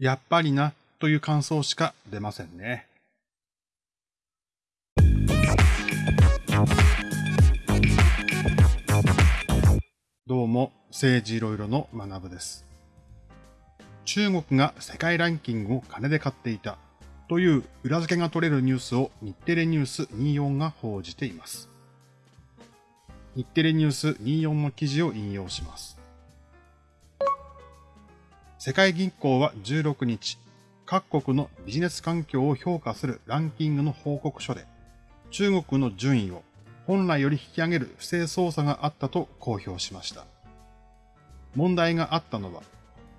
やっぱりなという感想しか出ませんね。どうも、政治いろいろの学部です。中国が世界ランキングを金で買っていたという裏付けが取れるニュースを日テレニュース24が報じています。日テレニュース24の記事を引用します。世界銀行は16日、各国のビジネス環境を評価するランキングの報告書で、中国の順位を本来より引き上げる不正操作があったと公表しました。問題があったのは、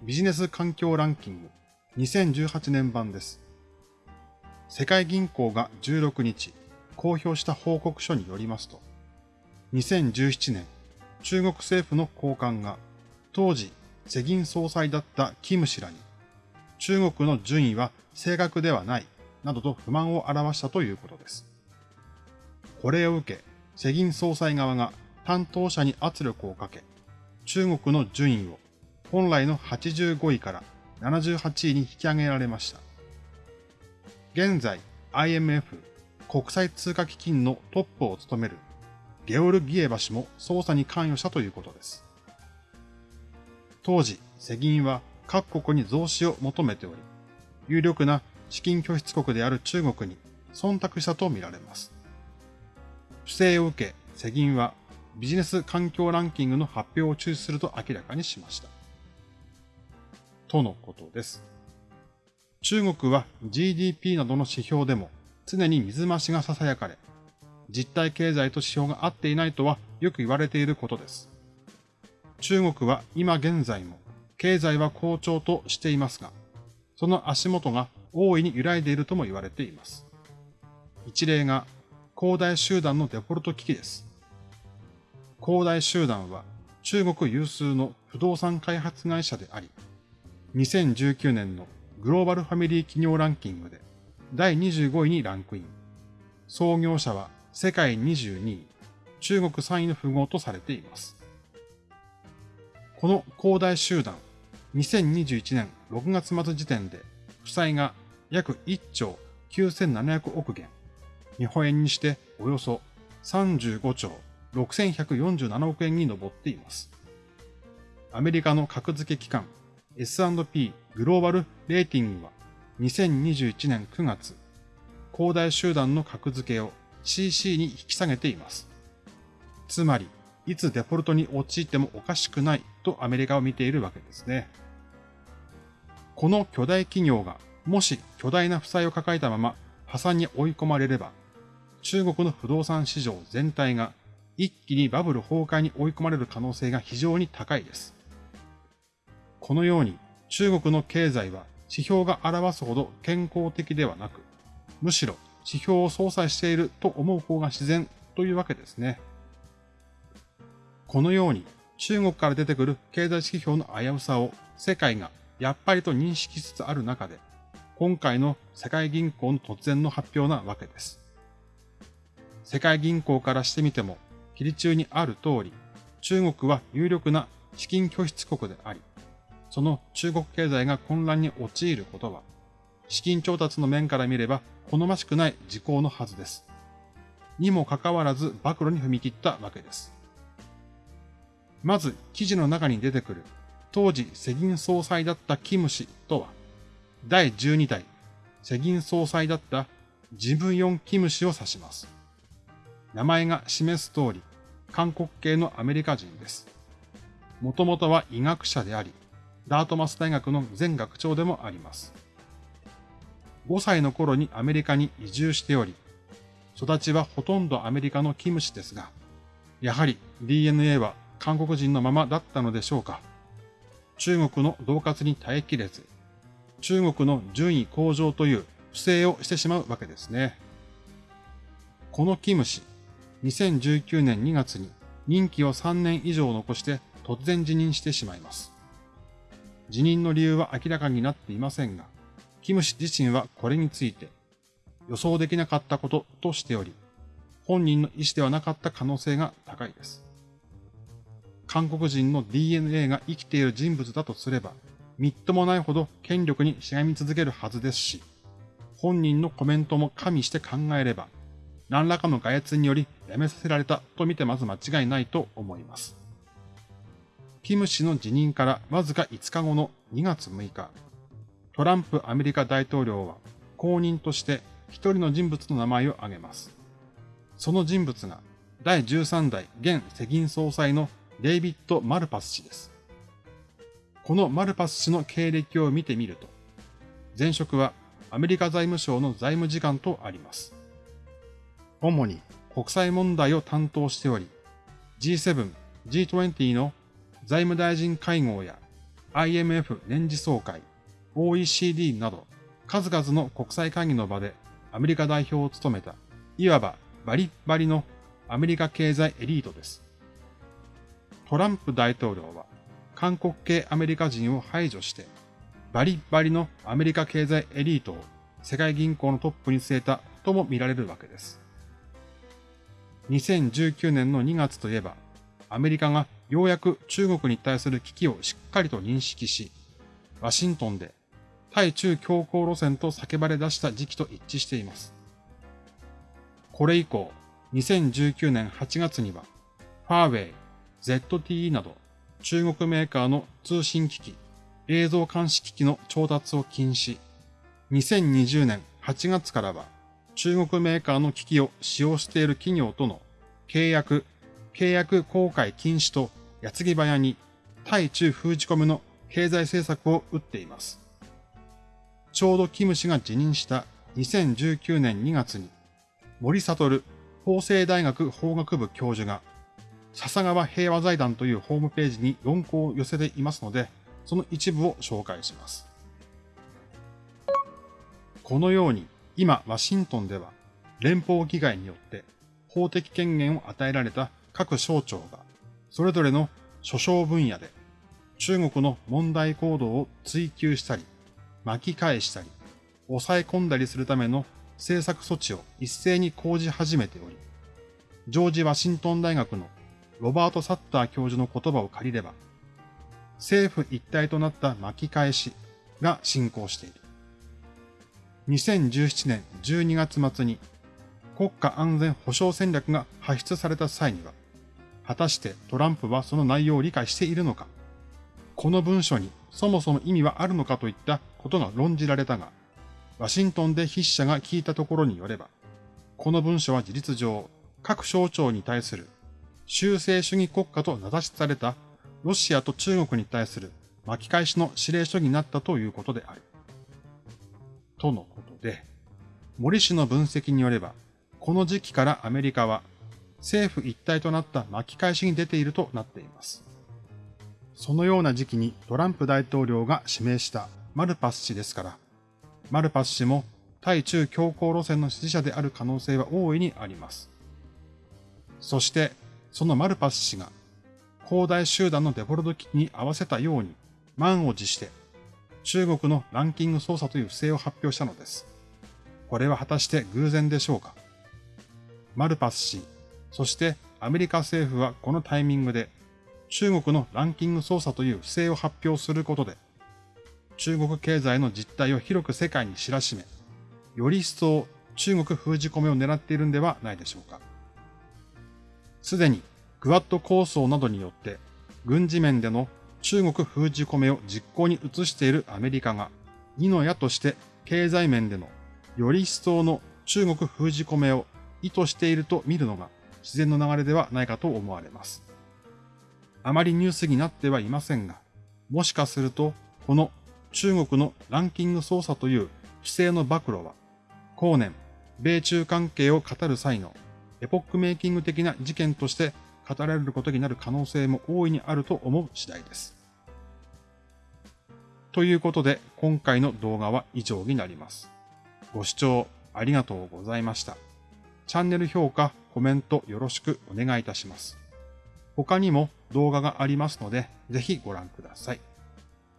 ビジネス環境ランキング2018年版です。世界銀行が16日公表した報告書によりますと、2017年、中国政府の高官が当時世銀総裁だったキム氏らに、中国の順位は正確ではないなどと不満を表したということです。これを受け、世銀総裁側が担当者に圧力をかけ、中国の順位を本来の85位から78位に引き上げられました。現在 IMF 国際通貨基金のトップを務めるゲオルギエバ氏も捜査に関与したということです。当時、世銀は各国に増資を求めており、有力な資金拠出国である中国に忖度したとみられます。不正を受け、世銀はビジネス環境ランキングの発表を中止すると明らかにしました。とのことです。中国は GDP などの指標でも常に水増しが囁かれ、実体経済と指標が合っていないとはよく言われていることです。中国は今現在も経済は好調としていますが、その足元が大いに揺らいでいるとも言われています。一例が恒大集団のデフォルト危機です。恒大集団は中国有数の不動産開発会社であり、2019年のグローバルファミリー企業ランキングで第25位にランクイン。創業者は世界22位、中国3位の富豪とされています。この恒大集団、2021年6月末時点で負債が約1兆9700億元、日本円にしておよそ35兆6147億円に上っています。アメリカの格付け機関 S&P グローバルレーティングは2021年9月、恒大集団の格付けを CC に引き下げています。つまり、いつデフォルトに陥ってもおかしくないとアメリカを見ているわけですね。この巨大企業がもし巨大な負債を抱えたまま破産に追い込まれれば、中国の不動産市場全体が一気にバブル崩壊に追い込まれる可能性が非常に高いです。このように中国の経済は指標が表すほど健康的ではなく、むしろ指標を相殺していると思う方が自然というわけですね。このように中国から出てくる経済指標の危うさを世界がやっぱりと認識しつつある中で、今回の世界銀行の突然の発表なわけです。世界銀行からしてみても、切り中にある通り、中国は有力な資金拠出国であり、その中国経済が混乱に陥ることは、資金調達の面から見れば好ましくない事項のはずです。にもかかわらず暴露に踏み切ったわけです。まず記事の中に出てくる当時世銀総裁だったキム氏とは、第12代世銀総裁だったジムヨン・キム氏を指します。名前が示す通り、韓国系のアメリカ人です。もともとは医学者であり、ダートマス大学の前学長でもあります。5歳の頃にアメリカに移住しており、育ちはほとんどアメリカのキム氏ですが、やはり DNA は韓国人のままだったのでしょうか？中国の恫喝に耐えきれず、中国の順位向上という不正をしてしまうわけですね。このキム氏、2019年2月に任期を3年以上残して突然辞任してしまいます。辞任の理由は明らかになっていませんが、キム氏自身はこれについて予想できなかったこととしており、本人の意思ではなかった可能性が高いです。韓国人の DNA が生きている人物だとすれば、みっともないほど権力にしがみ続けるはずですし、本人のコメントも加味して考えれば、何らかの外圧により辞めさせられたと見てまず間違いないと思います。キム氏の辞任からわずか5日後の2月6日、トランプアメリカ大統領は後任として一人の人物の名前を挙げます。その人物が第13代現世銀総裁のデイビッド・マルパス氏です。このマルパス氏の経歴を見てみると、前職はアメリカ財務省の財務次官とあります。主に国際問題を担当しており、G7、G20 の財務大臣会合や IMF 年次総会、OECD など数々の国際会議の場でアメリカ代表を務めた、いわばバリッバリのアメリカ経済エリートです。トランプ大統領は韓国系アメリカ人を排除して、バリバリのアメリカ経済エリートを世界銀行のトップに据えたとも見られるわけです。2019年の2月といえば、アメリカがようやく中国に対する危機をしっかりと認識し、ワシントンで対中強硬路線と叫ばれ出した時期と一致しています。これ以降、2019年8月には、ファーウェイ、ZTE など中国メーカーの通信機器、映像監視機器の調達を禁止。2020年8月からは中国メーカーの機器を使用している企業との契約、契約公開禁止と矢継ぎ早に対中封じ込めの経済政策を打っています。ちょうどキム氏が辞任した2019年2月に森悟法政大学法学部教授が笹川平和財団というホームページに論考を寄せていますので、その一部を紹介します。このように、今、ワシントンでは、連邦議会によって法的権限を与えられた各省庁が、それぞれの諸省分野で、中国の問題行動を追求したり、巻き返したり、抑え込んだりするための政策措置を一斉に講じ始めており、ジョージ・ワシントン大学のロバート・サッター教授の言葉を借りれば、政府一体となった巻き返しが進行している。2017年12月末に国家安全保障戦略が発出された際には、果たしてトランプはその内容を理解しているのか、この文書にそもそも意味はあるのかといったことが論じられたが、ワシントンで筆者が聞いたところによれば、この文書は事実上、各省庁に対する修正主義国家と名指しされたロシアと中国に対する巻き返しの指令書になったということである。とのことで、森氏の分析によれば、この時期からアメリカは政府一体となった巻き返しに出ているとなっています。そのような時期にトランプ大統領が指名したマルパス氏ですから、マルパス氏も対中強硬路線の支持者である可能性は大いにあります。そして、そのマルパス氏が、広大集団のデフォルト機器に合わせたように、満を持して、中国のランキング操作という不正を発表したのです。これは果たして偶然でしょうか？マルパス氏、そしてアメリカ政府はこのタイミングで中国のランキング操作という不正を発表することで、中国経済の実態を広く世界に知らしめ、より一層中国封じ込めを狙っているんではないでしょうか。すでにグワッド構想などによって軍事面での中国封じ込めを実行に移しているアメリカが、二の矢として経済面でのより一層の中国封じ込めを意図していると見るのが自然の流れではないかと思われます。あまりニュースになってはいませんが、もしかするとこの中国のランキング操作という不正の暴露は、後年、米中関係を語る際のエポックメイキング的な事件として語られることになる可能性も大いにあると思う次第です。ということで、今回の動画は以上になります。ご視聴ありがとうございました。チャンネル評価、コメントよろしくお願いいたします。他にも動画がありますので、ぜひご覧ください。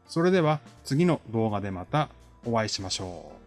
それでは次の動画でまたお会いしましょう。